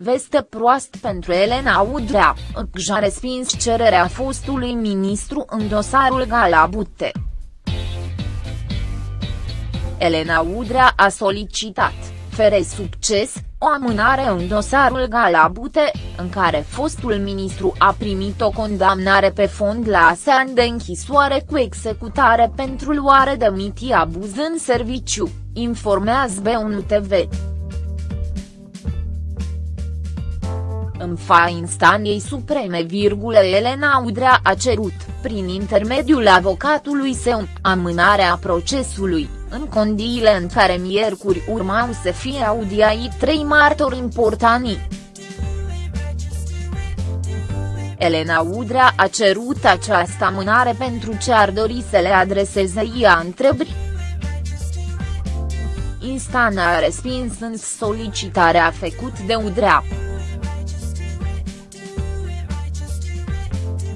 veste proastă pentru Elena Udrea, a respins cererea fostului ministru în dosarul Galabute. Elena Udrea a solicitat, fere succes, o amânare în dosarul Galabute, în care fostul ministru a primit o condamnare pe fond la ani de închisoare cu executare pentru luare de mitii abuz în serviciu, informează B1 TV. În fa instanței supreme, Elena Udrea a cerut, prin intermediul avocatului său, amânarea procesului, în condiile în care miercuri urmau să fie audiați trei martori importanti. Elena Udrea a cerut această amânare pentru ce ar dori să le adreseze ea întrebări. Instanța a respins în solicitarea făcut de Udrea.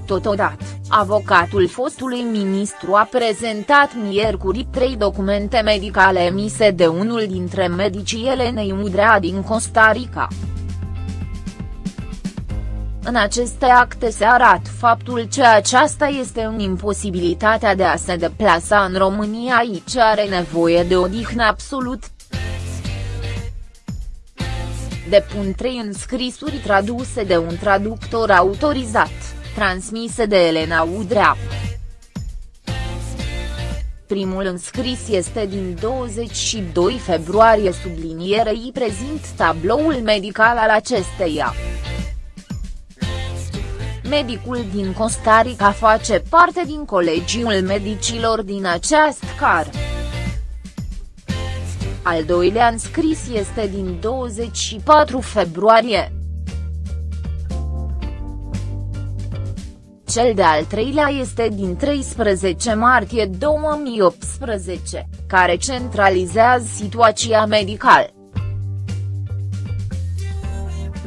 Totodată, avocatul fostului ministru a prezentat miercuri trei documente medicale emise de unul dintre medicii Elenei Udrea din Costa Rica. În aceste acte se arată faptul că aceasta este în imposibilitatea de a se deplasa în România aici are nevoie de odihnă absolut. Depun trei înscrisuri traduse de un traductor autorizat transmise de Elena Udrea. Primul înscris este din 22 februarie sublinierei prezint tabloul medical al acesteia. Medicul din Costa Rica face parte din colegiul medicilor din această car. Al doilea înscris este din 24 februarie. Cel de-al treilea este din 13 martie 2018, care centralizează situația medicală.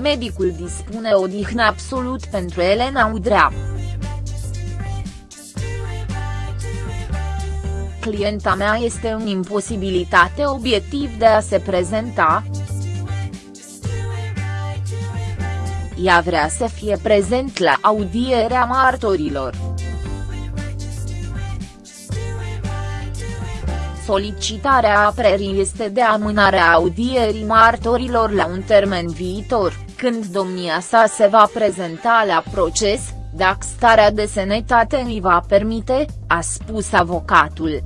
Medicul dispune odihnă absolut pentru Elena Udrea. Clienta mea este în imposibilitate obiectiv de a se prezenta, ea vrea să fie prezent la audierea martorilor. Solicitarea aprerii este de amânarea audierii martorilor la un termen viitor, când domnia sa se va prezenta la proces, dacă starea de sănătate îi va permite, a spus avocatul.